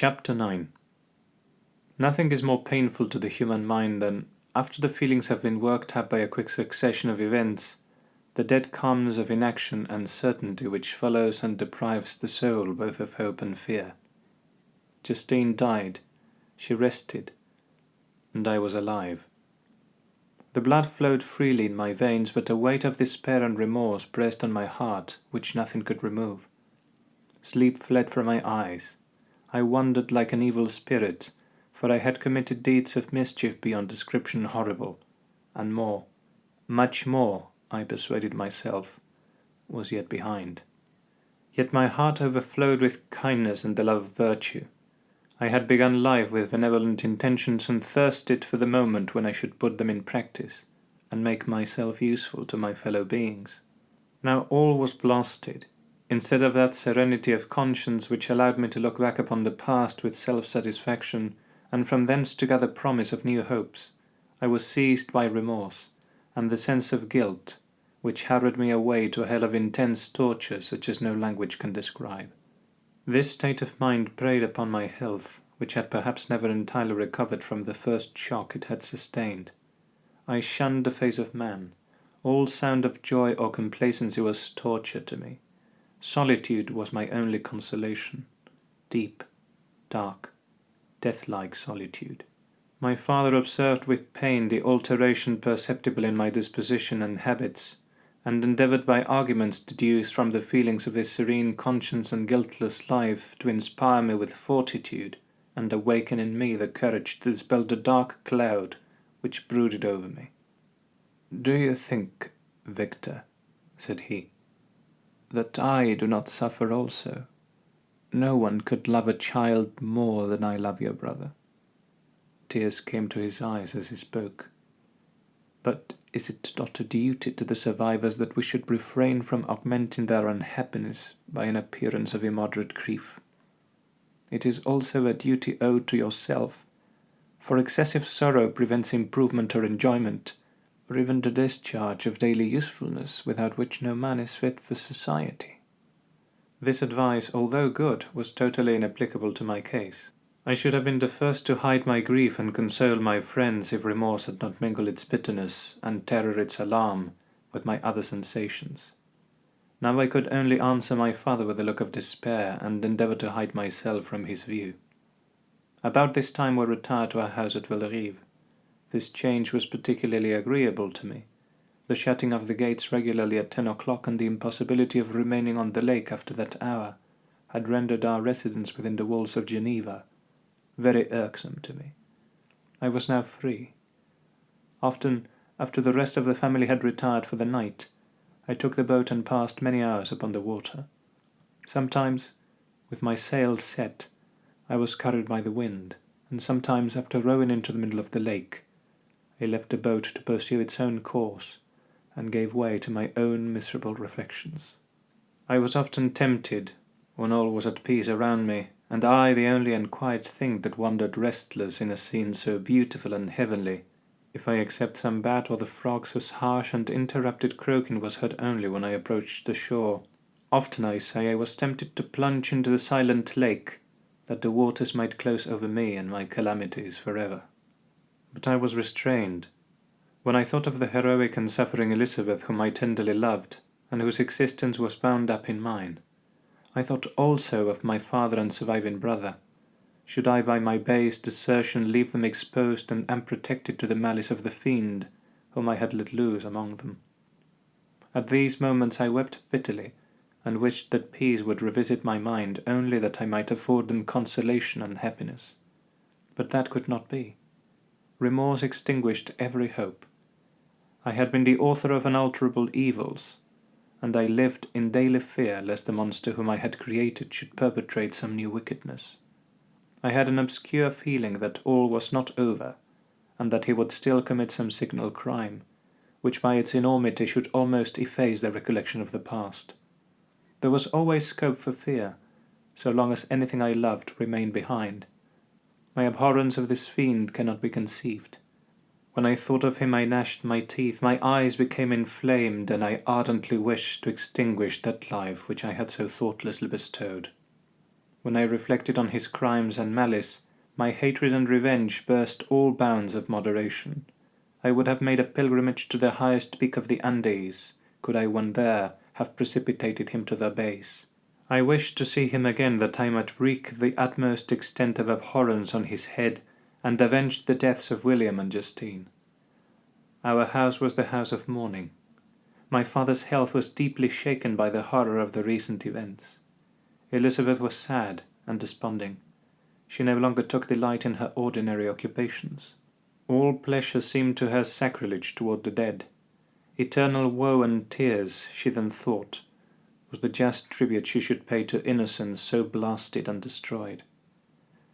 Chapter 9 Nothing is more painful to the human mind than, after the feelings have been worked up by a quick succession of events, the dead calmness of inaction and certainty which follows and deprives the soul both of hope and fear. Justine died, she rested, and I was alive. The blood flowed freely in my veins, but a weight of despair and remorse pressed on my heart which nothing could remove. Sleep fled from my eyes. I wandered like an evil spirit, for I had committed deeds of mischief beyond description horrible, and more, much more, I persuaded myself, was yet behind. Yet my heart overflowed with kindness and the love of virtue. I had begun life with benevolent intentions and thirsted for the moment when I should put them in practice and make myself useful to my fellow beings. Now all was blasted. Instead of that serenity of conscience which allowed me to look back upon the past with self-satisfaction and from thence to gather promise of new hopes, I was seized by remorse and the sense of guilt which harried me away to a hell of intense torture such as no language can describe. This state of mind preyed upon my health, which had perhaps never entirely recovered from the first shock it had sustained. I shunned the face of man. All sound of joy or complacency was torture to me. Solitude was my only consolation. Deep, dark, death-like solitude. My father observed with pain the alteration perceptible in my disposition and habits, and endeavoured by arguments deduced from the feelings of his serene conscience and guiltless life to inspire me with fortitude and awaken in me the courage to dispel the dark cloud which brooded over me. Do you think, Victor, said he, that I do not suffer also? No one could love a child more than I love your brother. Tears came to his eyes as he spoke. But is it not a duty to the survivors that we should refrain from augmenting their unhappiness by an appearance of immoderate grief? It is also a duty owed to yourself, for excessive sorrow prevents improvement or enjoyment, or even the discharge of daily usefulness without which no man is fit for society. This advice, although good, was totally inapplicable to my case. I should have been the first to hide my grief and console my friends if remorse had not mingled its bitterness, and terror its alarm, with my other sensations. Now I could only answer my father with a look of despair, and endeavour to hide myself from his view. About this time we retired to our house at Bellerive. This change was particularly agreeable to me. The shutting of the gates regularly at ten o'clock and the impossibility of remaining on the lake after that hour had rendered our residence within the walls of Geneva very irksome to me. I was now free. Often, after the rest of the family had retired for the night, I took the boat and passed many hours upon the water. Sometimes, with my sails set, I was carried by the wind, and sometimes, after rowing into the middle of the lake, I left the boat to pursue its own course, and gave way to my own miserable reflections. I was often tempted, when all was at peace around me, and I the only and quiet thing that wandered restless in a scene so beautiful and heavenly, if I except some bat or the frogs whose harsh and interrupted croaking was heard only when I approached the shore. Often, I say, I was tempted to plunge into the silent lake, that the waters might close over me and my calamities forever. But I was restrained. When I thought of the heroic and suffering Elizabeth whom I tenderly loved, and whose existence was bound up in mine, I thought also of my father and surviving brother. Should I by my base desertion leave them exposed and unprotected to the malice of the fiend, whom I had let loose among them? At these moments I wept bitterly, and wished that peace would revisit my mind only that I might afford them consolation and happiness. But that could not be. Remorse extinguished every hope. I had been the author of unalterable evils, and I lived in daily fear lest the monster whom I had created should perpetrate some new wickedness. I had an obscure feeling that all was not over, and that he would still commit some signal crime, which by its enormity should almost efface the recollection of the past. There was always scope for fear, so long as anything I loved remained behind. My abhorrence of this fiend cannot be conceived. When I thought of him I gnashed my teeth, my eyes became inflamed, and I ardently wished to extinguish that life which I had so thoughtlessly bestowed. When I reflected on his crimes and malice, my hatred and revenge burst all bounds of moderation. I would have made a pilgrimage to the highest peak of the Andes, could I when there have precipitated him to the base. I wished to see him again that I might wreak the utmost extent of abhorrence on his head, and avenge the deaths of William and Justine. Our house was the house of mourning. My father's health was deeply shaken by the horror of the recent events. Elizabeth was sad and desponding. She no longer took delight in her ordinary occupations. All pleasure seemed to her sacrilege toward the dead. Eternal woe and tears, she then thought, was the just tribute she should pay to innocence so blasted and destroyed.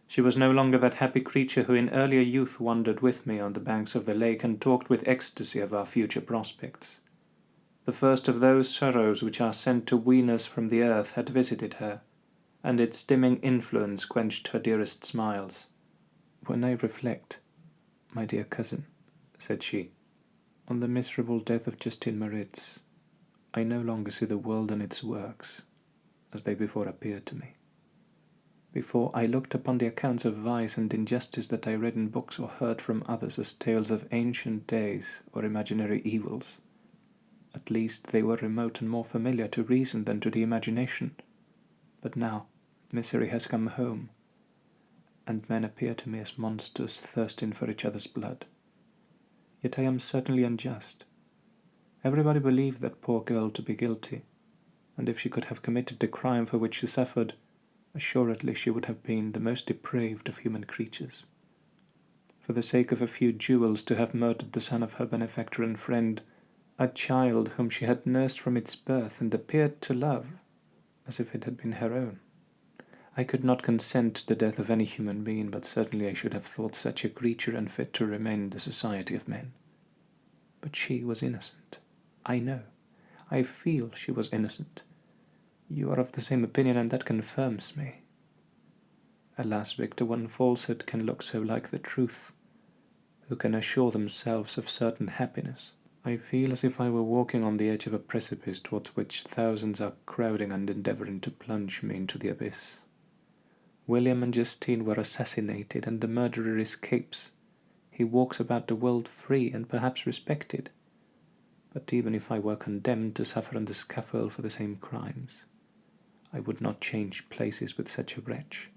She was no longer that happy creature who in earlier youth wandered with me on the banks of the lake and talked with ecstasy of our future prospects. The first of those sorrows which are sent to wean us from the earth had visited her, and its dimming influence quenched her dearest smiles. When I reflect, my dear cousin, said she, on the miserable death of Justine Moritz, I no longer see the world and its works as they before appeared to me. Before I looked upon the accounts of vice and injustice that I read in books or heard from others as tales of ancient days or imaginary evils. At least they were remote and more familiar to reason than to the imagination. But now misery has come home, and men appear to me as monsters thirsting for each other's blood. Yet I am certainly unjust. Everybody believed that poor girl to be guilty, and if she could have committed the crime for which she suffered, assuredly she would have been the most depraved of human creatures. For the sake of a few jewels to have murdered the son of her benefactor and friend, a child whom she had nursed from its birth and appeared to love as if it had been her own. I could not consent to the death of any human being, but certainly I should have thought such a creature unfit to remain in the society of men. But she was innocent. I know. I feel she was innocent. You are of the same opinion, and that confirms me. Alas, Victor, one falsehood can look so like the truth. Who can assure themselves of certain happiness? I feel as if I were walking on the edge of a precipice towards which thousands are crowding and endeavoring to plunge me into the abyss. William and Justine were assassinated, and the murderer escapes. He walks about the world free and perhaps respected. But even if I were condemned to suffer on the scaffold for the same crimes, I would not change places with such a wretch.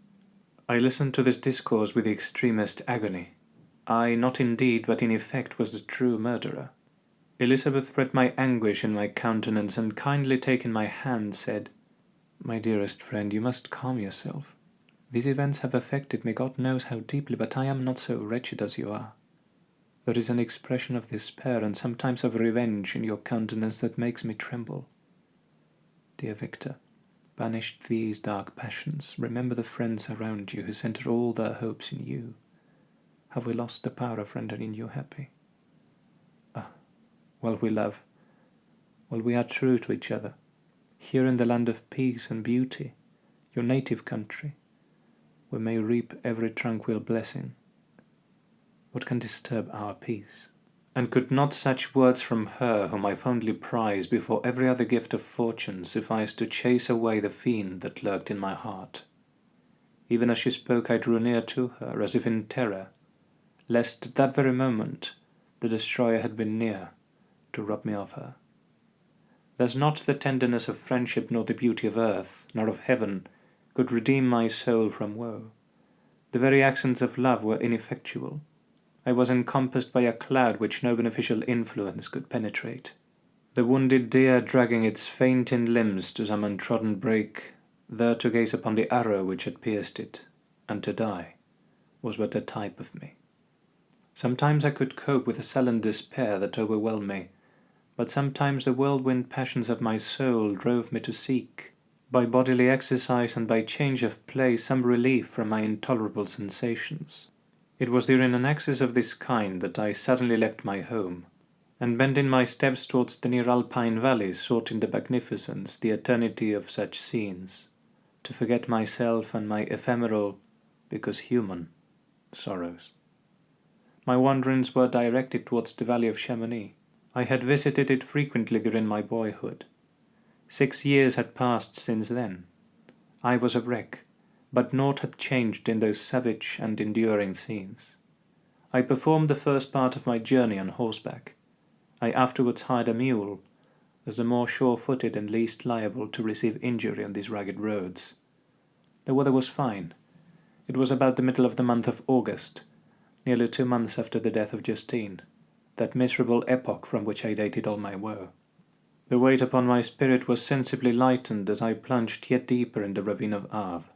I listened to this discourse with the extremest agony. I, not indeed, but in effect, was the true murderer. Elizabeth read my anguish in my countenance, and kindly taking my hand, said, My dearest friend, you must calm yourself. These events have affected me God knows how deeply, but I am not so wretched as you are. There is an expression of despair and sometimes of revenge in your countenance that makes me tremble. Dear Victor, Banish these dark passions. Remember the friends around you who center all their hopes in you. Have we lost the power of rendering you happy? Ah, while we love, while we are true to each other, here in the land of peace and beauty, your native country, we may reap every tranquil blessing. What can disturb our peace? And could not such words from her whom I fondly prize before every other gift of fortune suffice to chase away the fiend that lurked in my heart? Even as she spoke I drew near to her, as if in terror, lest at that very moment the destroyer had been near to rob me of her. Thus not the tenderness of friendship nor the beauty of earth, nor of heaven, could redeem my soul from woe. The very accents of love were ineffectual I was encompassed by a cloud which no beneficial influence could penetrate. The wounded deer dragging its fainting limbs to some untrodden brake, there to gaze upon the arrow which had pierced it, and to die, was but a type of me. Sometimes I could cope with the sullen despair that overwhelmed me, but sometimes the whirlwind passions of my soul drove me to seek, by bodily exercise and by change of place, some relief from my intolerable sensations. It was during an access of this kind that I suddenly left my home, and bending my steps towards the near alpine valleys sought in the magnificence, the eternity of such scenes, to forget myself and my ephemeral, because human, sorrows. My wanderings were directed towards the valley of Chamonix. I had visited it frequently during my boyhood. Six years had passed since then. I was a wreck, but naught had changed in those savage and enduring scenes. I performed the first part of my journey on horseback. I afterwards hired a mule, as the more sure-footed and least liable to receive injury on these rugged roads. The weather was fine. It was about the middle of the month of August, nearly two months after the death of Justine, that miserable epoch from which I dated all my woe. The weight upon my spirit was sensibly lightened as I plunged yet deeper in the ravine of Arve.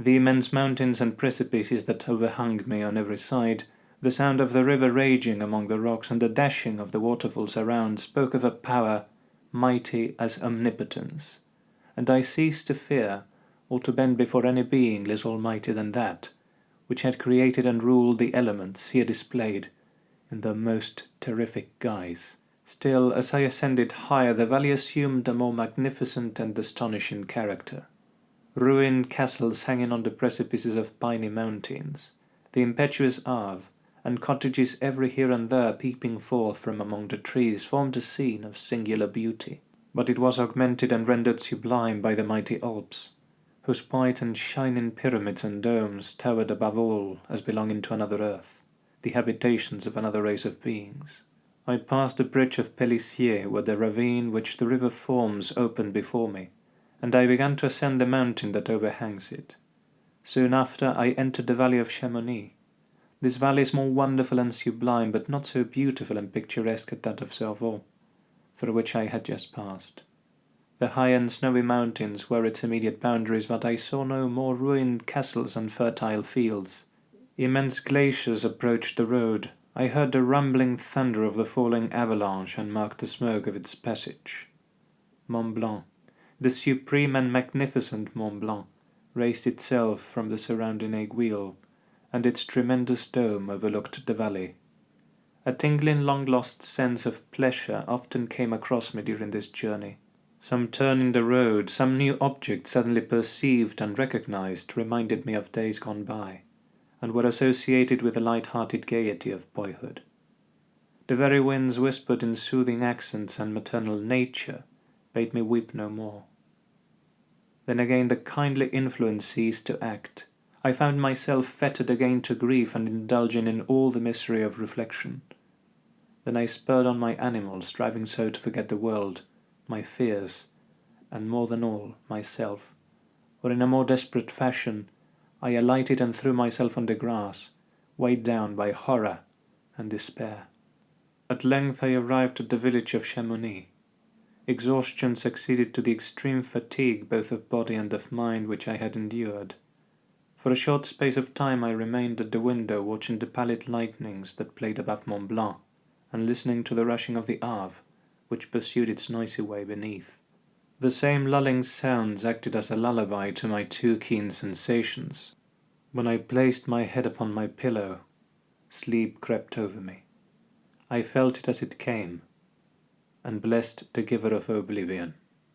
The immense mountains and precipices that overhung me on every side, the sound of the river raging among the rocks, and the dashing of the waterfalls around spoke of a power mighty as omnipotence, and I ceased to fear or to bend before any being less almighty than that, which had created and ruled the elements here displayed in the most terrific guise. Still, as I ascended higher, the valley assumed a more magnificent and astonishing character. Ruined castles hanging on the precipices of piny mountains, the impetuous Arve, and cottages every here and there peeping forth from among the trees formed a scene of singular beauty. But it was augmented and rendered sublime by the mighty Alps, whose white and shining pyramids and domes towered above all as belonging to another earth, the habitations of another race of beings. I passed the bridge of Pélissier, where the ravine which the river forms opened before me, and I began to ascend the mountain that overhangs it. Soon after I entered the valley of Chamonix. This valley is more wonderful and sublime, but not so beautiful and picturesque as that of Servox, through which I had just passed. The high and snowy mountains were its immediate boundaries, but I saw no more ruined castles and fertile fields. Immense glaciers approached the road, I heard the rumbling thunder of the falling avalanche and marked the smoke of its passage. Mont Blanc, the supreme and magnificent Mont Blanc, raised itself from the surrounding aiguille, and its tremendous dome overlooked the valley. A tingling long-lost sense of pleasure often came across me during this journey. Some turn in the road, some new object suddenly perceived and recognized reminded me of days gone by and were associated with the light-hearted gaiety of boyhood. The very winds whispered in soothing accents and maternal nature bade me weep no more. Then again the kindly influence ceased to act. I found myself fettered again to grief and indulging in all the misery of reflection. Then I spurred on my animal, striving so to forget the world, my fears, and more than all, myself, or in a more desperate fashion I alighted and threw myself on the grass, weighed down by horror and despair. At length I arrived at the village of Chamonix. Exhaustion succeeded to the extreme fatigue both of body and of mind which I had endured. For a short space of time I remained at the window watching the pallid lightnings that played above Mont Blanc, and listening to the rushing of the Arve, which pursued its noisy way beneath. The same lulling sounds acted as a lullaby to my too keen sensations. When I placed my head upon my pillow, sleep crept over me. I felt it as it came, and blessed the giver of oblivion.